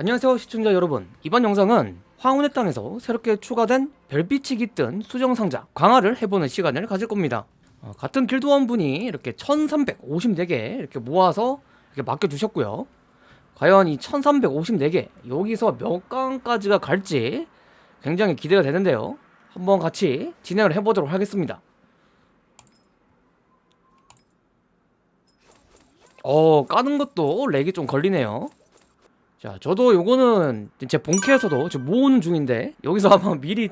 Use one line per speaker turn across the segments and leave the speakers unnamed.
안녕하세요 시청자 여러분. 이번 영상은 황혼의 땅에서 새롭게 추가된 별빛이 깃든 수정상자 강화를 해보는 시간을 가질 겁니다. 어, 같은 길드원분이 이렇게 1354개 이렇게 모아서 이렇게 맡겨주셨고요. 과연 이 1354개 여기서 몇 강까지가 갈지 굉장히 기대가 되는데요. 한번 같이 진행을 해보도록 하겠습니다. 어 까는 것도 lag이 좀 걸리네요 자, 저도 요거는 제 본캐에서도 지금 모으는 중인데 여기서 아마 미리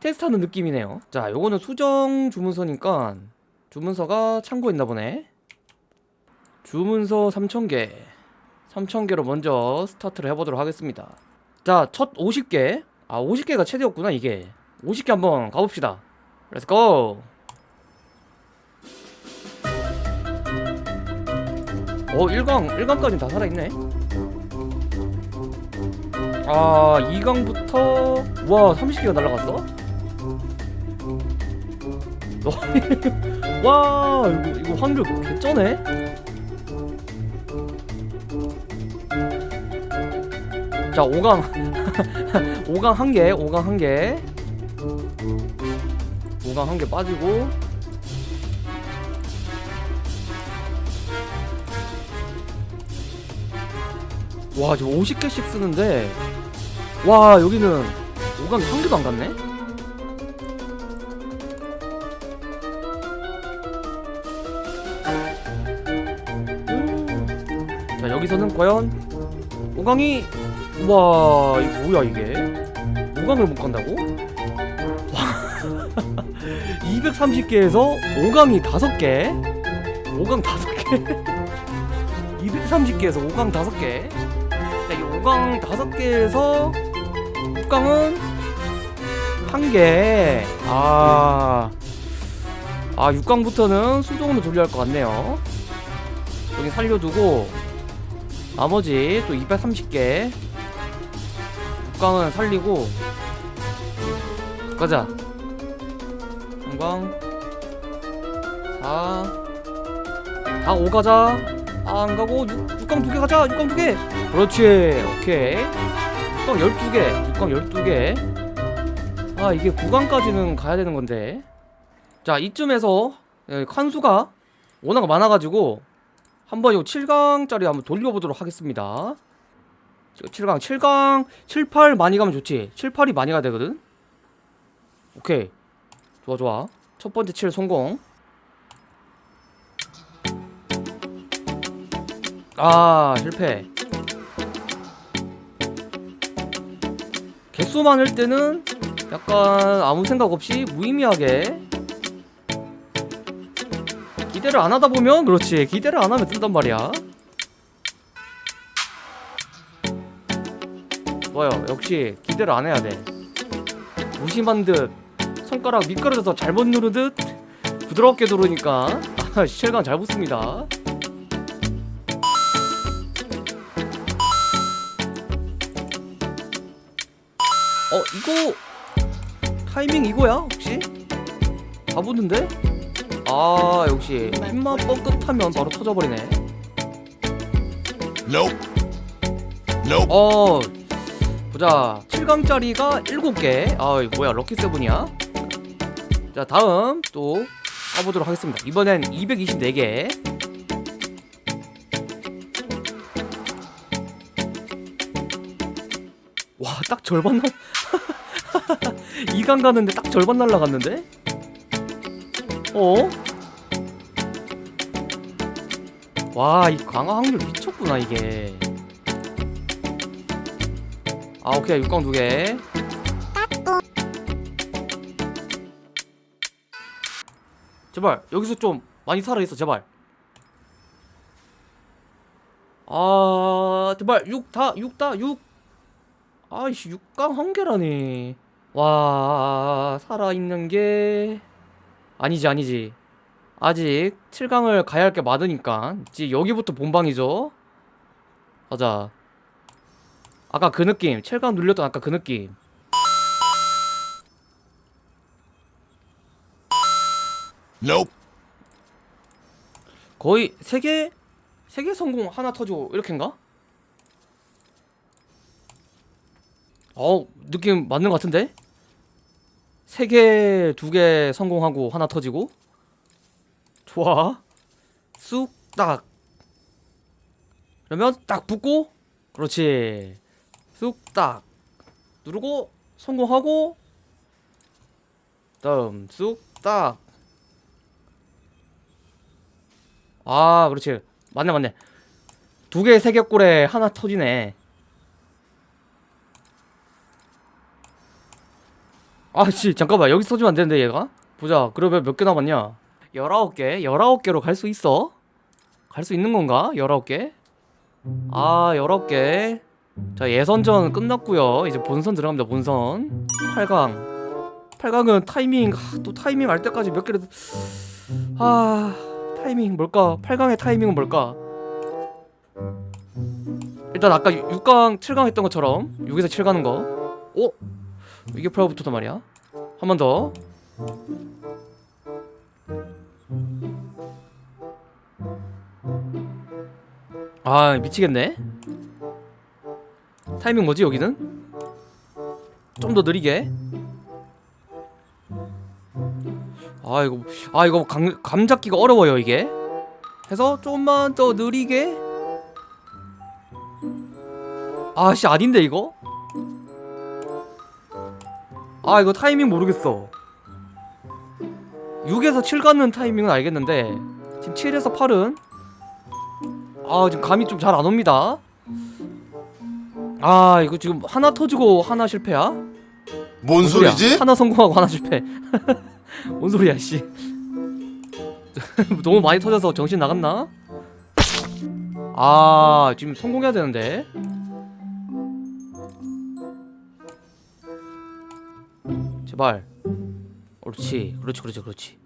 테스트하는 느낌이네요. 자, 요거는 수정 주문서니까 주문서가 참고 있나 보네. 주문서 3,000개. 3,000개로 먼저 스타트를 해보도록 하겠습니다. 자, 첫 50개. 아, 50개가 최대였구나, 이게. 50개 한번 가봅시다. Let's go! 어, 1강, 1강까지는 다 살아있네. 아 2강부터? 와 30개가 날라갔어? 와 이거, 이거 확률 개쩌네? 자 5강. 5강 한개 5강 한개. 5강 한 개 빠지고. 와 지금 50개씩 쓰는데 와 여기는 5강이 한 개도 안 갔네? 자 여기서는 과연 5강이 와 이거 뭐야 이게? 5강을 못 간다고? 230개에서 5강이 5개? 5강 5개? 230개에서 5강 5개? 자, 이 5강 5개에서 6강은 1개 아... 아 6강부터는 수동으로 돌려야 할 것 같네요. 여기 살려두고 나머지 또 230개 6강은 살리고 가자. 3강. 4 다 5 가자. 아, 안 가고 6, 6강 2개 가자. 6강 2개. 그렇지. 오케이 6강 12개 6강 12개. 아 이게 9강까지는 가야 되는 건데. 자 이쯤에서 예, 칸수가 워낙 많아가지고 한번 이 7강짜리 한번 돌려보도록 하겠습니다. 7강 7강 7, 8 많이 가면 좋지. 7, 8이 많이 가야 되거든. 오케이. 좋아 좋아. 첫 번째 7 성공. 아 실패 개수 많을 때는 약간 아무 생각 없이 무의미하게 기대를 안 하다 보면 그렇지 기대를 안 하면 뜬단 말이야. 좋아요. 역시 기대를 안 해야 돼. 무심한 듯 손가락 미끄러져서 잘못 누르듯 부드럽게 누르니까 아, 실감 잘 붙습니다 어 이거 타이밍 이거야 혹시? 다 붙는데? 아 역시 힘만 뻥끗하면 바로 터져버리네
Nope. Nope.
어 보자 7강짜리가 7개 아 이거 뭐야 럭키 세븐이야 자 다음 또 가보도록 하겠습니다 이번엔 224개 와 딱 절반 날 2강 가는데 딱 절반 날라갔는데? 어? 와 이 강화 확률 미쳤구나 이게. 아 오케이 6강 두 개. 제발 여기서 좀 많이 살아있어 제발. 아 제발 6 다 6 다 6 아이씨 6강 한 개라니 와 살아있는 게 아니지 아니지 아직 7강을 가야 할 게 많으니까 이제 여기부터 본방이죠 가자 아까 그 느낌 7강 눌렸던 아까 그 느낌
Nope.
거의 세개 세개 성공 하나 터지고 이렇게인가? 어 느낌 맞는 것 같은데? 세 개, 두 개 성공하고 하나 터지고. 좋아. 쑥 딱. 그러면 딱 붙고. 그렇지. 쑥 딱. 누르고 성공하고. 다음 쑥 딱. 아 그렇지. 맞네 맞네. 두 개, 세 개 꼴에 하나 터지네 아씨 잠깐만. 여기 써주면 안 되는데 얘가? 보자. 그러면 몇 개 남았냐? 19개? 19개로 갈 수 있어? 갈 수 있는 건가? 19개? 아 19개. 자 예선전 끝났고요. 이제 본선 들어갑니다 본선. 8강. 8강은 타이밍 아, 또 타이밍 알 때까지 몇 개를 아 타이밍 뭘까? 8강의 타이밍은 뭘까? 일단 아까 6강 7강 했던 것처럼 6에서 7 가는 거. 오? 이게 프라부터단 말이야? 한 번 더. 아 미치겠네. 타이밍 뭐지 여기는? 좀 더 느리게. 아 이거 아 이거 감, 감 잡기가 어려워요 이게. 해서 조금만 더 느리게. 아씨 아닌데 이거? 아 이거 타이밍 모르겠어 6에서 7 가는 타이밍은 알겠는데 지금 7에서 8은 아 지금 감이 좀 잘 안 옵니다 아 이거 지금 하나 터지고 하나 실패야?
뭔
소리야?
소리지?
하나 성공하고 하나 실패 뭔 소리야 씨 너무 많이 터져서 정신 나갔나? 아 지금 성공해야 되는데 제발 옳지 그렇지 그렇지 그렇지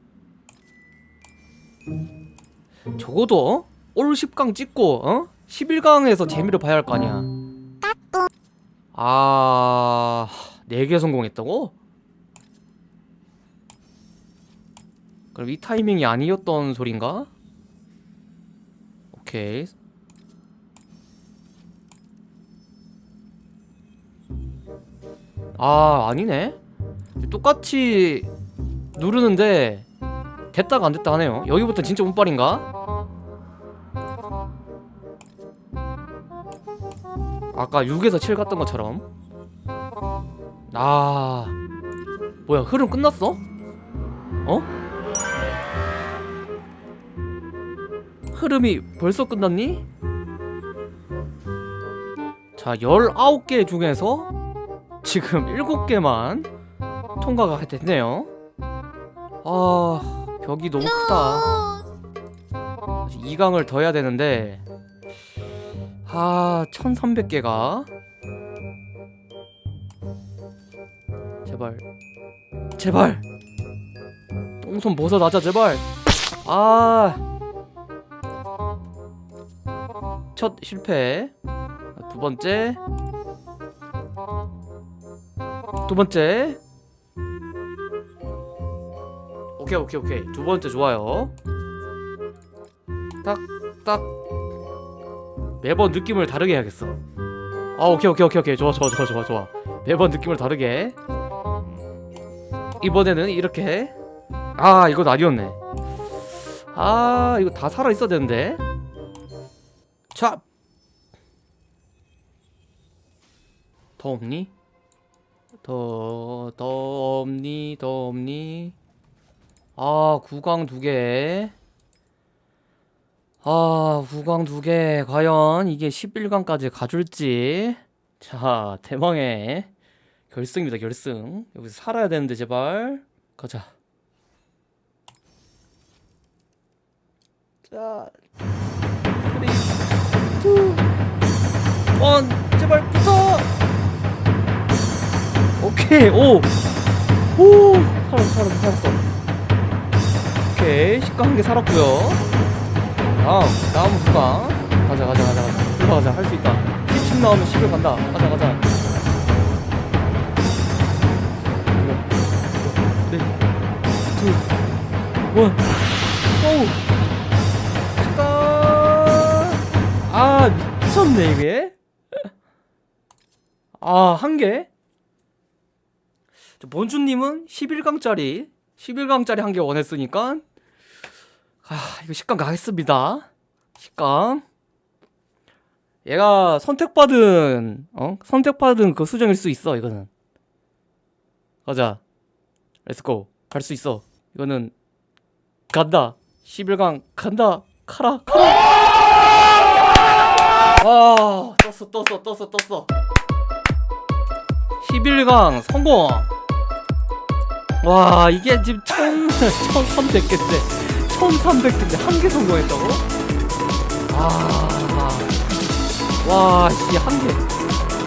적어도 어? 올 10강 찍고 어? 11강에서 재미를 봐야 할 거 아니야 아... 4개 성공했다고? 그럼 이 타이밍이 아니었던 소린가? 오케이 아 아니네 똑같이 누르는데 됐다가 안 됐다 하네요 여기부터 진짜 운빨인가? 아까 6에서 7 갔던 것처럼 아 뭐야 흐름 끝났어? 어? 흐름이 벌써 끝났니? 자 19개 중에서 지금 7개만 통과가 됐네요. 아 벽이 너무 크다. 2강을 더 해야 되는데. 아 1300개가. 제발. 제발. 똥손 벗어나자 제발. 아 첫 실패. 두 번째. 두 번째 오케이 오케이 오케이. 두 번째 좋아요. 딱딱. 매번 느낌을 다르게 해야겠어. 아 오케이 오케이 오케이 오케이. 좋아 좋아 좋아 좋아 좋아. 매번 느낌을 다르게. 이번에는 이렇게. 아 이거 아니었네. 아 이거 다 살아있어야 되는데. 자! 더 없니? 더, 더 없니? 더 없니? 아 구강 두개. 아 구강 두개. 과연 이게 11강까지 가줄지. 자 대망의 결승입니다 결승. 여기서 살아야 되는데 제발. 가자. 자 3, 2, 1 제발 붙어! 오케이 오! 오! 살았어 살았어 살았어 오케이 10강 한 개 살았고요. 다음 다음 구강 가자 가자 가자 가자. 올라가자. 할 수 있다. 10씩 나오면 10을 간다. 가자 가자. 네, 둘, 원, 고! 잠깐! 아, 미쳤네, 이게? 아, 한 개? 본주님은 11강짜리 11강짜리 한 개 원했으니까 아 이거 10강 가겠습니다. 10강 얘가 선택받은 어? 선택받은 그 수정일 수 있어 이거는. 가자. Let's go 갈 수 있어. 이거는 간다. 11강 간다. 카라 카라. 와 떴어 떴어 떴어 떴어. 11강 성공. 와 이게 지금 1000, 1300개인데 1300개인데 한 개 성공했다고? 아 와 씨 한 개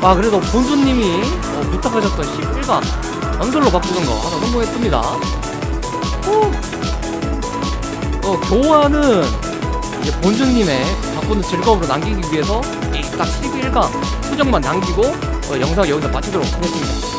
와 그래도 본수님이 어, 부탁하셨던 11강 연결로 바꾸는 거 하나 성공했습니다 후. 어 교환은 이제 본주님의 바꾸는 즐거움을 남기기 위해서 이딱 11강 수정만 남기고 어, 영상 여기서 마치도록 하겠습니다